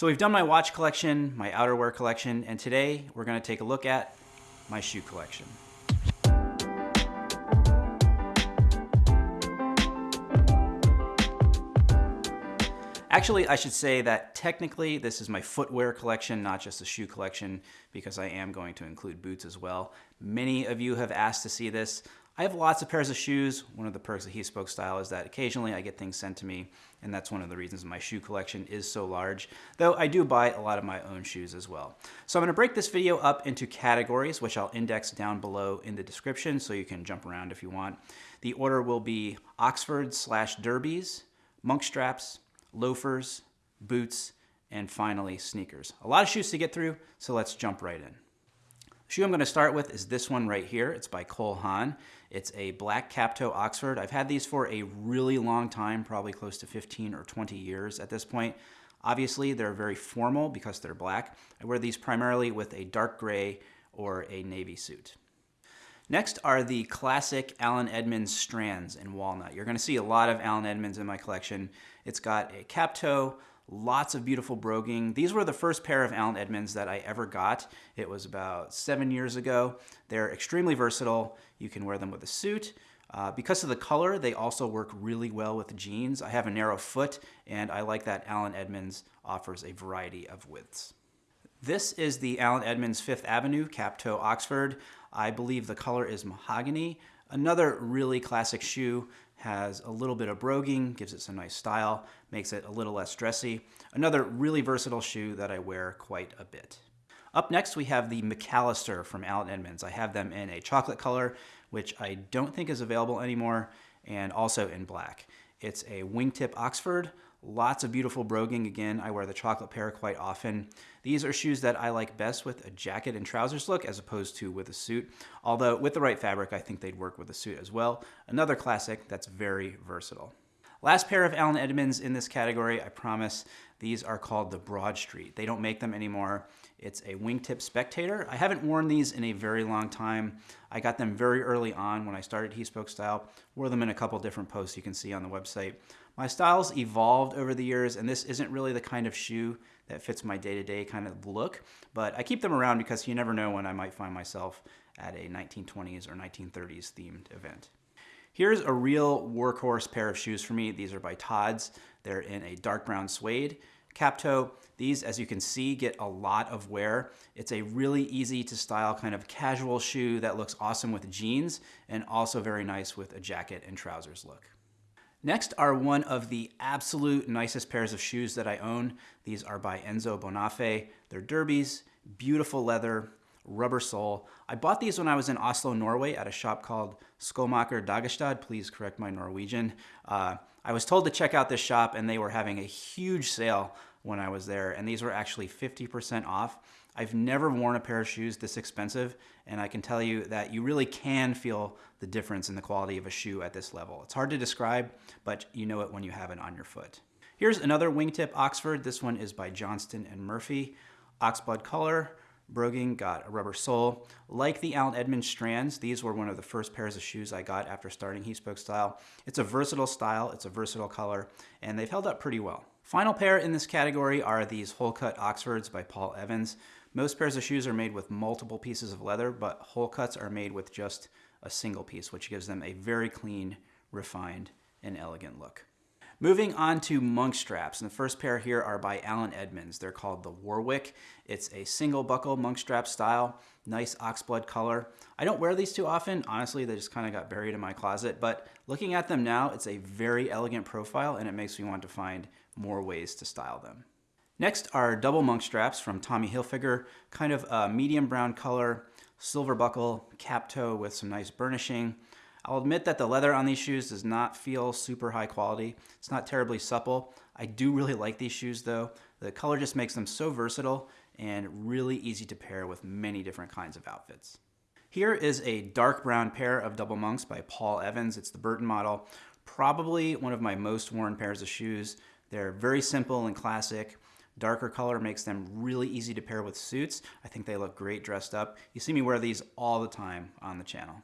So we've done my watch collection, my outerwear collection, and today we're gonna take a look at my shoe collection. Actually, I should say that technically this is my footwear collection, not just a shoe collection, because I am going to include boots as well. Many of you have asked to see this. I have lots of pairs of shoes. One of the perks of He Spoke Style is that occasionally I get things sent to me, and that's one of the reasons my shoe collection is so large, though I do buy a lot of my own shoes as well. So I'm gonna break this video up into categories, which I'll index down below in the description so you can jump around if you want. The order will be Oxford slash derbies, monk straps, loafers, boots, and finally sneakers. A lot of shoes to get through, so let's jump right in. The shoe I'm gonna start with is this one right here. It's by Cole Haan. It's a black cap toe Oxford. I've had these for a really long time, probably close to 15 or 20 years at this point. Obviously, they're very formal because they're black. I wear these primarily with a dark gray or a navy suit. Next are the classic Allen Edmonds strands in walnut. You're gonna see a lot of Allen Edmonds in my collection. It's got a cap toe, lots of beautiful broguing. These were the first pair of Allen Edmonds that I ever got. It was about seven years ago. They're extremely versatile. You can wear them with a suit. Uh, because of the color, they also work really well with jeans. I have a narrow foot, and I like that Allen Edmonds offers a variety of widths. This is the Allen Edmonds Fifth Avenue Cap Toe Oxford. I believe the color is mahogany. Another really classic shoe has a little bit of broguing, gives it some nice style, makes it a little less dressy. Another really versatile shoe that I wear quite a bit. Up next, we have the McAllister from Allen Edmonds. I have them in a chocolate color, which I don't think is available anymore, and also in black. It's a wingtip Oxford, Lots of beautiful broguing. Again, I wear the chocolate pair quite often. These are shoes that I like best with a jacket and trousers look as opposed to with a suit. Although with the right fabric, I think they'd work with a suit as well. Another classic that's very versatile. Last pair of Allen Edmonds in this category, I promise. These are called the Broad Street. They don't make them anymore. It's a wingtip spectator. I haven't worn these in a very long time. I got them very early on when I started He Spoke Style. Wore them in a couple different posts you can see on the website. My styles evolved over the years, and this isn't really the kind of shoe that fits my day-to-day -day kind of look, but I keep them around because you never know when I might find myself at a 1920s or 1930s themed event. Here's a real workhorse pair of shoes for me. These are by Tod's. They're in a dark brown suede. Cap toe, these, as you can see, get a lot of wear. It's a really easy to style kind of casual shoe that looks awesome with jeans and also very nice with a jacket and trousers look. Next are one of the absolute nicest pairs of shoes that I own. These are by Enzo Bonafé. They're derbies, beautiful leather, rubber sole. I bought these when I was in Oslo, Norway at a shop called Skomaker Dagestad. Please correct my Norwegian. Uh, I was told to check out this shop and they were having a huge sale when I was there and these were actually 50% off. I've never worn a pair of shoes this expensive, and I can tell you that you really can feel the difference in the quality of a shoe at this level. It's hard to describe, but you know it when you have it on your foot. Here's another wingtip Oxford. This one is by Johnston and Murphy. Oxblood color, broguing, got a rubber sole. Like the Allen Edmonds strands, these were one of the first pairs of shoes I got after starting He Spoke Style. It's a versatile style, it's a versatile color, and they've held up pretty well. Final pair in this category are these hole cut Oxfords by Paul Evans. Most pairs of shoes are made with multiple pieces of leather, but hole cuts are made with just a single piece, which gives them a very clean, refined, and elegant look. Moving on to monk straps, and the first pair here are by Allen Edmonds. They're called the Warwick. It's a single buckle monk strap style, nice oxblood color. I don't wear these too often. Honestly, they just kind of got buried in my closet, but looking at them now, it's a very elegant profile and it makes me want to find more ways to style them. Next are double monk straps from Tommy Hilfiger, kind of a medium brown color, silver buckle, cap toe with some nice burnishing. I'll admit that the leather on these shoes does not feel super high quality. It's not terribly supple. I do really like these shoes though. The color just makes them so versatile and really easy to pair with many different kinds of outfits. Here is a dark brown pair of double monks by Paul Evans. It's the Burton model. Probably one of my most worn pairs of shoes. They're very simple and classic. Darker color makes them really easy to pair with suits. I think they look great dressed up. You see me wear these all the time on the channel.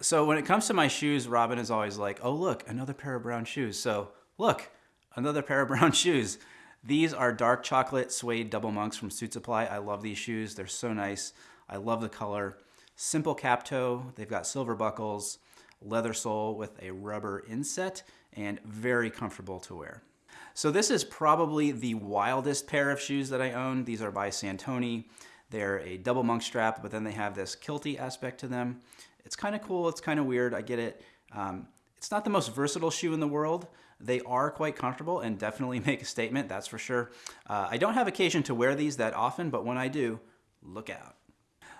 So when it comes to my shoes, Robin is always like, oh look, another pair of brown shoes. So look, another pair of brown shoes. These are dark chocolate suede double monks from Suit Supply. I love these shoes. They're so nice. I love the color. Simple cap toe. They've got silver buckles, leather sole with a rubber inset, and very comfortable to wear. So this is probably the wildest pair of shoes that I own. These are by Santoni. They're a double monk strap, but then they have this kilty aspect to them. It's kind of cool. It's kind of weird. I get it. Um, it's not the most versatile shoe in the world. They are quite comfortable and definitely make a statement, that's for sure. Uh, I don't have occasion to wear these that often, but when I do, look out.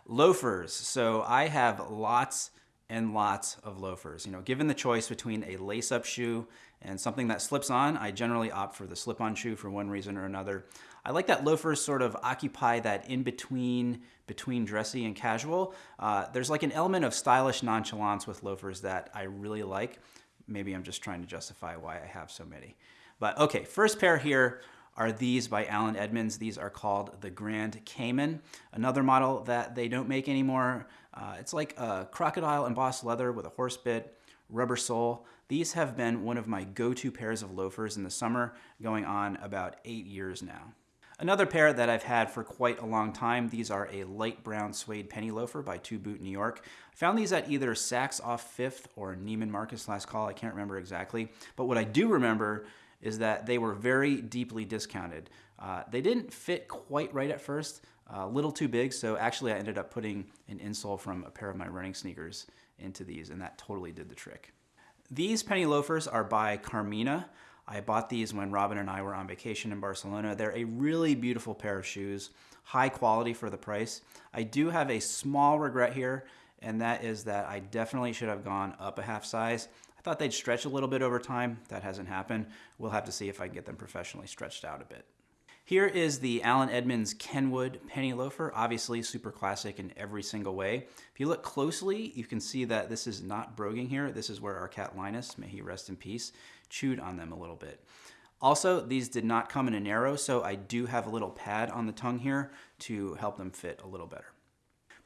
Loafers. So I have lots and lots of loafers. You know, given the choice between a lace-up shoe and something that slips on, I generally opt for the slip-on shoe for one reason or another. I like that loafers sort of occupy that in-between between dressy and casual. Uh, there's like an element of stylish nonchalance with loafers that I really like. Maybe I'm just trying to justify why I have so many. But okay, first pair here are these by Allen Edmonds. These are called the Grand Cayman. Another model that they don't make anymore. Uh, it's like a crocodile embossed leather with a horse bit, rubber sole. These have been one of my go-to pairs of loafers in the summer, going on about eight years now. Another pair that I've had for quite a long time, these are a light brown suede penny loafer by To Boot New York. I found these at either Saks off 5th or Neiman Marcus last call, I can't remember exactly. But what I do remember is that they were very deeply discounted. Uh, they didn't fit quite right at first, a little too big, so actually I ended up putting an insole from a pair of my running sneakers into these, and that totally did the trick. These penny loafers are by Carmina. I bought these when Robin and I were on vacation in Barcelona. They're a really beautiful pair of shoes, high quality for the price. I do have a small regret here, and that is that I definitely should have gone up a half size. I thought they'd stretch a little bit over time. That hasn't happened. We'll have to see if I can get them professionally stretched out a bit. Here is the Allen Edmonds Kenwood penny loafer, obviously super classic in every single way. If you look closely, you can see that this is not broguing here. This is where our cat Linus, may he rest in peace, chewed on them a little bit. Also, these did not come in a narrow, so I do have a little pad on the tongue here to help them fit a little better.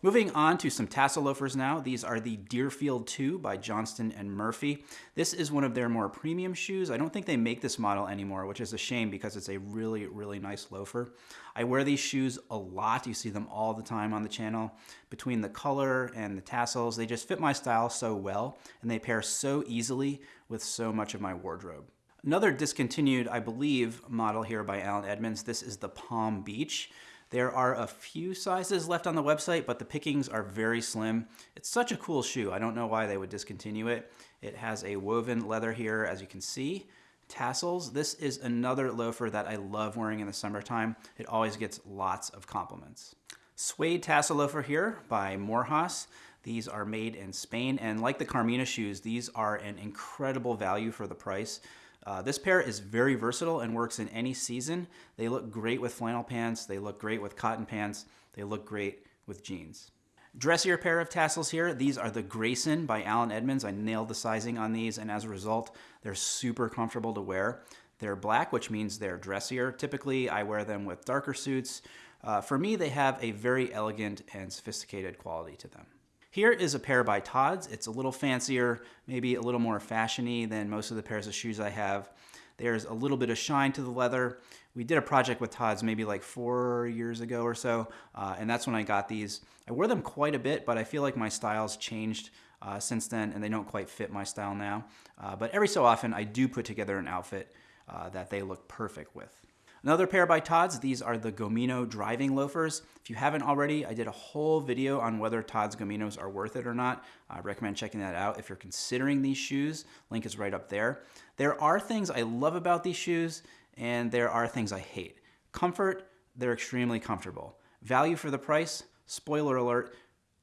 Moving on to some tassel loafers now. These are the Deerfield 2 by Johnston and Murphy. This is one of their more premium shoes. I don't think they make this model anymore, which is a shame because it's a really, really nice loafer. I wear these shoes a lot. You see them all the time on the channel. Between the color and the tassels, they just fit my style so well, and they pair so easily with so much of my wardrobe. Another discontinued, I believe, model here by Allen Edmonds. This is the Palm Beach. There are a few sizes left on the website, but the pickings are very slim. It's such a cool shoe. I don't know why they would discontinue it. It has a woven leather here, as you can see. Tassels. This is another loafer that I love wearing in the summertime. It always gets lots of compliments. Suede tassel loafer here by Morehouse. These are made in Spain, and like the Carmina shoes, these are an incredible value for the price. Uh, this pair is very versatile and works in any season. They look great with flannel pants. They look great with cotton pants. They look great with jeans. Dressier pair of tassels here. These are the Grayson by Allen Edmonds. I nailed the sizing on these, and as a result, they're super comfortable to wear. They're black, which means they're dressier. Typically, I wear them with darker suits. Uh, for me, they have a very elegant and sophisticated quality to them. Here is a pair by Tod's. It's a little fancier, maybe a little more fashiony than most of the pairs of shoes I have. There's a little bit of shine to the leather. We did a project with Tod's maybe like four years ago or so, uh, and that's when I got these. I wore them quite a bit, but I feel like my style's changed uh, since then, and they don't quite fit my style now. Uh, but every so often, I do put together an outfit uh, that they look perfect with. Another pair by Tod's, these are the Gomino driving loafers. If you haven't already, I did a whole video on whether Tod's Gominos are worth it or not. I recommend checking that out if you're considering these shoes. Link is right up there. There are things I love about these shoes, and there are things I hate. Comfort, they're extremely comfortable. Value for the price, spoiler alert,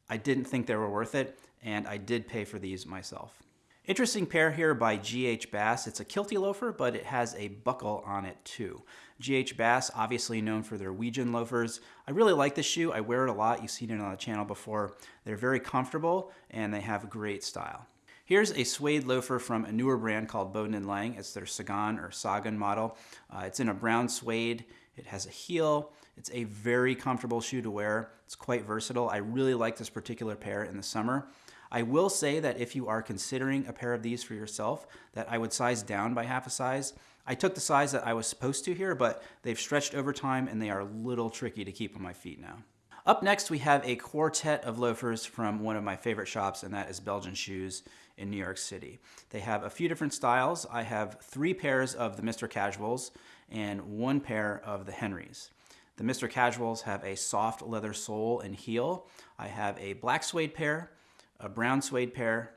I didn't think they were worth it, and I did pay for these myself. Interesting pair here by GH Bass. It's a kilty loafer, but it has a buckle on it too. GH Bass, obviously known for their Weejun loafers. I really like this shoe. I wear it a lot. You've seen it on the channel before. They're very comfortable and they have great style. Here's a suede loafer from a newer brand called Bowden & Lang. It's their Sagan or Sagan model. Uh, it's in a brown suede. It has a heel. It's a very comfortable shoe to wear. It's quite versatile. I really like this particular pair in the summer. I will say that if you are considering a pair of these for yourself, that I would size down by half a size. I took the size that I was supposed to here, but they've stretched over time and they are a little tricky to keep on my feet now. Up next, we have a quartet of loafers from one of my favorite shops, and that is Belgian Shoes in New York City. They have a few different styles. I have three pairs of the Mr. Casuals and one pair of the Henrys. The Mr. Casuals have a soft leather sole and heel. I have a black suede pair, a brown suede pair,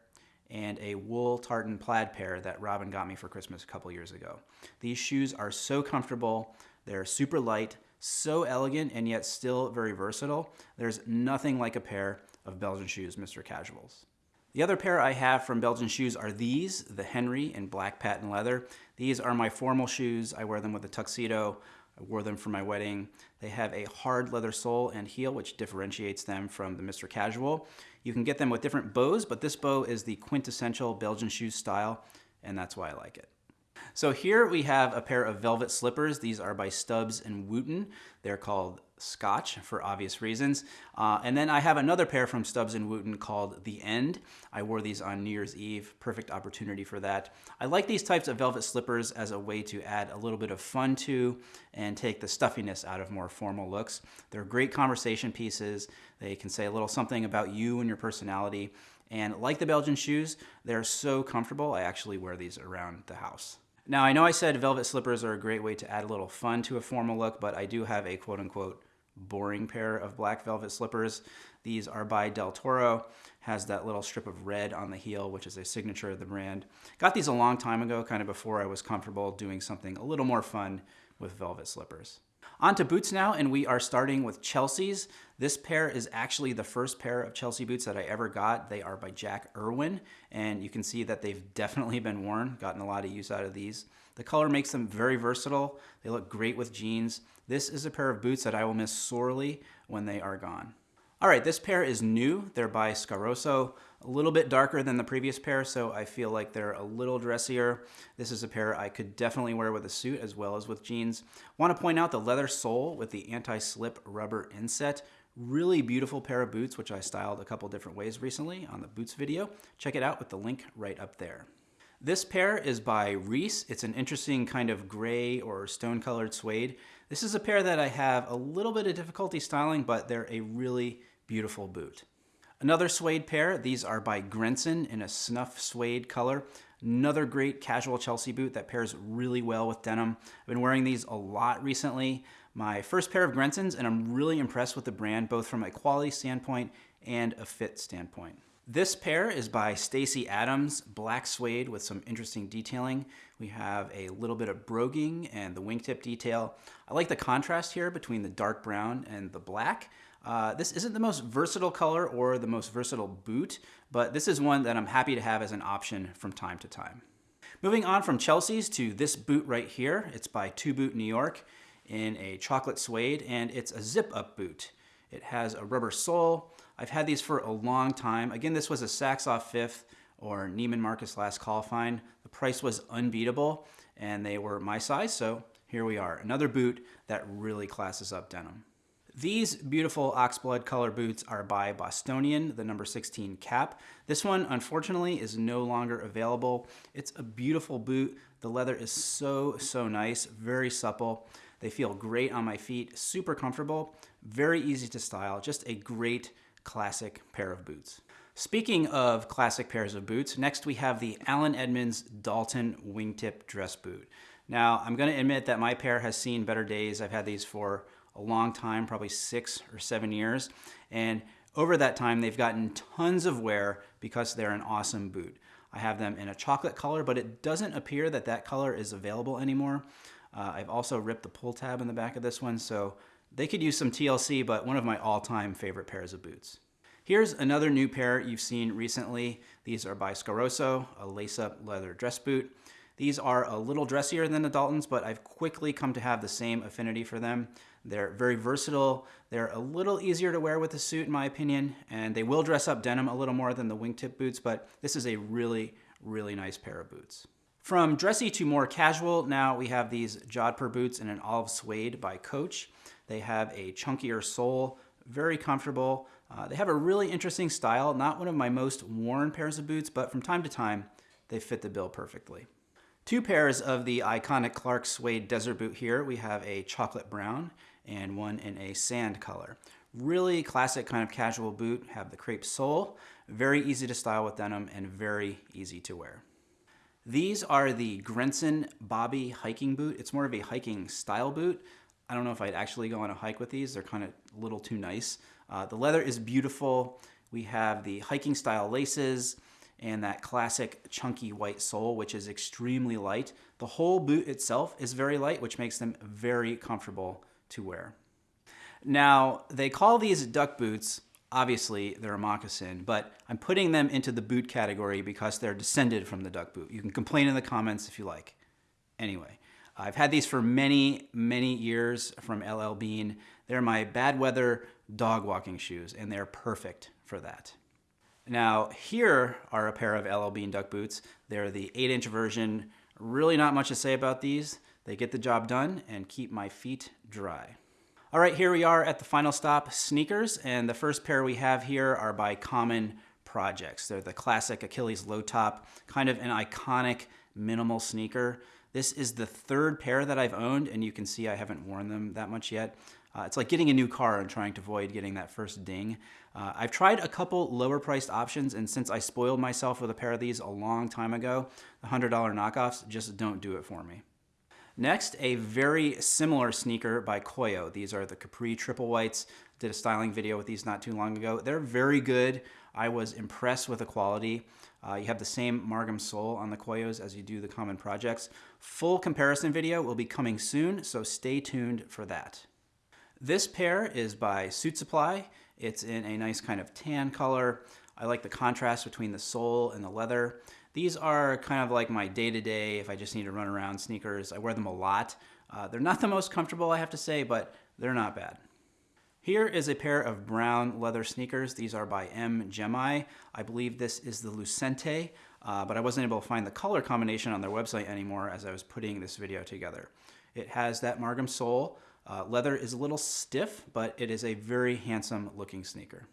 and a wool tartan plaid pair that Robin got me for Christmas a couple years ago. These shoes are so comfortable. They're super light, so elegant, and yet still very versatile. There's nothing like a pair of Belgian shoes, Mr. Casuals. The other pair I have from Belgian shoes are these, the Henry in black patent leather. These are my formal shoes. I wear them with a tuxedo. I wore them for my wedding. They have a hard leather sole and heel, which differentiates them from the Mr. Casual. You can get them with different bows, but this bow is the quintessential Belgian shoes style, and that's why I like it. So here we have a pair of velvet slippers. These are by Stubbs and Wootton. They're called Scotch for obvious reasons. Uh, and then I have another pair from Stubbs and Wootton called The End. I wore these on New Year's Eve. Perfect opportunity for that. I like these types of velvet slippers as a way to add a little bit of fun to and take the stuffiness out of more formal looks. They're great conversation pieces. They can say a little something about you and your personality. And like the Belgian shoes, they're so comfortable. I actually wear these around the house. Now, I know I said velvet slippers are a great way to add a little fun to a formal look, but I do have a quote unquote boring pair of black velvet slippers. These are by Del Toro, has that little strip of red on the heel, which is a signature of the brand. Got these a long time ago, kind of before I was comfortable doing something a little more fun with velvet slippers. On to boots now, and we are starting with Chelsea's. This pair is actually the first pair of Chelsea boots that I ever got. They are by Jack Erwin, and you can see that they've definitely been worn, gotten a lot of use out of these. The color makes them very versatile. They look great with jeans. This is a pair of boots that I will miss sorely when they are gone. All right, this pair is new. They're by Scarosso, a little bit darker than the previous pair, so I feel like they're a little dressier. This is a pair I could definitely wear with a suit as well as with jeans. Want to point out the leather sole with the anti-slip rubber inset. Really beautiful pair of boots, which I styled a couple different ways recently on the boots video. Check it out with the link right up there. This pair is by Reiss. It's an interesting kind of gray or stone colored suede. This is a pair that I have a little bit of difficulty styling, but they're a really beautiful boot. Another suede pair, these are by Grenson in a snuff suede color. Another great casual Chelsea boot that pairs really well with denim. I've been wearing these a lot recently. My first pair of Grensons, and I'm really impressed with the brand, both from a quality standpoint and a fit standpoint. This pair is by Stacy Adams, black suede with some interesting detailing. We have a little bit of broguing and the wingtip detail. I like the contrast here between the dark brown and the black. Uh, this isn't the most versatile color or the most versatile boot, but this is one that I'm happy to have as an option from time to time. Moving on from Chelsea's to this boot right here. It's by To Boot New York in a chocolate suede, and it's a zip-up boot. It has a rubber sole. I've had these for a long time. Again, this was a Saks Off Fifth or Neiman Marcus Last Call find. The price was unbeatable, and they were my size, so here we are. Another boot that really classes up denim. These beautiful oxblood color boots are by Bostonian, the number 16 cap. This one, unfortunately, is no longer available. It's a beautiful boot. The leather is so, so nice, very supple. They feel great on my feet, super comfortable, very easy to style, just a great classic pair of boots. Speaking of classic pairs of boots, next we have the Allen Edmonds Dalton Wingtip Dress Boot. Now, I'm gonna admit that my pair has seen better days. I've had these for a long time, probably six or seven years. And over that time, they've gotten tons of wear because they're an awesome boot. I have them in a chocolate color, but it doesn't appear that that color is available anymore. Uh, I've also ripped the pull tab in the back of this one, so they could use some TLC, but one of my all-time favorite pairs of boots. Here's another new pair you've seen recently. These are by Scarosso, a lace-up leather dress boot. These are a little dressier than the Daltons, but I've quickly come to have the same affinity for them. They're very versatile. They're a little easier to wear with a suit, in my opinion, and they will dress up denim a little more than the wingtip boots, but this is a really, really nice pair of boots. From dressy to more casual, now we have these Jodhpur boots in an olive suede by Coach. They have a chunkier sole, very comfortable. Uh, they have a really interesting style, not one of my most worn pairs of boots, but from time to time, they fit the bill perfectly. Two pairs of the iconic Clark Suede Desert Boot here. We have a chocolate brown and one in a sand color. Really classic kind of casual boot, have the crepe sole, very easy to style with denim and very easy to wear. These are the Grenson Bobby hiking boot. It's more of a hiking style boot. I don't know if I'd actually go on a hike with these. They're kind of a little too nice. Uh, the leather is beautiful. We have the hiking style laces and that classic chunky white sole, which is extremely light. The whole boot itself is very light, which makes them very comfortable to wear. Now, they call these duck boots, obviously they're a moccasin, but I'm putting them into the boot category because they're descended from the duck boot. You can complain in the comments if you like. Anyway, I've had these for many, many years from LL Bean. They're my bad weather dog walking shoes, and they're perfect for that. Now, here are a pair of LL Bean duck boots. They're the 8-inch version. Really not much to say about these. They get the job done and keep my feet dry. All right, here we are at the final stop, sneakers. And the first pair we have here are by Common Projects. They're the classic Achilles low top, kind of an iconic minimal sneaker. This is the third pair that I've owned, and you can see I haven't worn them that much yet. Uh, it's like getting a new car and trying to avoid getting that first ding. Uh, I've tried a couple lower priced options, and since I spoiled myself with a pair of these a long time ago, the $100 knockoffs just don't do it for me. Next, a very similar sneaker by Koio. These are the Capri Triple Whites. Did a styling video with these not too long ago. They're very good. I was impressed with the quality. Uh, you have the same Margom sole on the Koios as you do the Common Projects. Full comparison video will be coming soon, so stay tuned for that. This pair is by Suit Supply. It's in a nice kind of tan color. I like the contrast between the sole and the leather. These are kind of like my day-to-day, -day, if I just need to run around sneakers. I wear them a lot. Uh, they're not the most comfortable, I have to say, but they're not bad. Here is a pair of brown leather sneakers. These are by M. Gemi. I believe this is the Lucente, uh, but I wasn't able to find the color combination on their website anymore as I was putting this video together. It has that Margom sole, uh, leather is a little stiff, but it is a very handsome looking sneaker.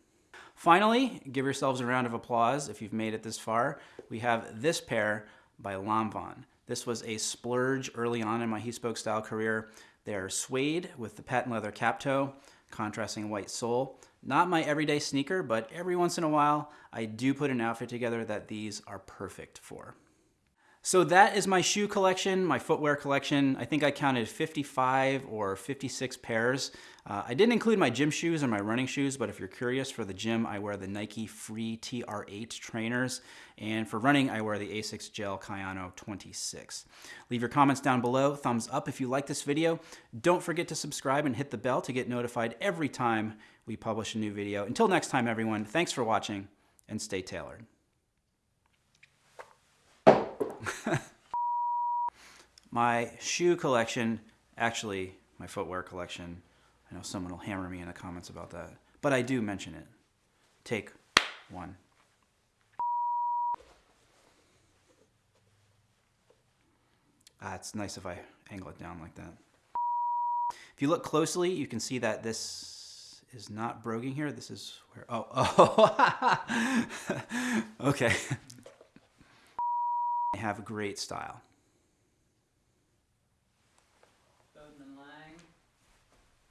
Finally, give yourselves a round of applause if you've made it this far. We have this pair by Lanvin. This was a splurge early on in my he spoke style career. They're suede with the patent leather cap toe, contrasting white sole. Not my everyday sneaker, but every once in a while, I do put an outfit together that these are perfect for. So that is my shoe collection, my footwear collection. I think I counted 55 or 56 pairs. Uh, I didn't include my gym shoes or my running shoes, but if you're curious for the gym, I wear the Nike Free TR8 trainers. And for running, I wear the Asics Gel Kayano 26. Leave your comments down below, thumbs up if you like this video. Don't forget to subscribe and hit the bell to get notified every time we publish a new video. Until next time, everyone, thanks for watching and stay tailored. my shoe collection, actually my footwear collection, I know someone will hammer me in the comments about that, but I do mention it. Take one. Ah, it's nice if I angle it down like that. If you look closely, you can see that this is not broguing here. This is where, oh, oh, okay. Have great style.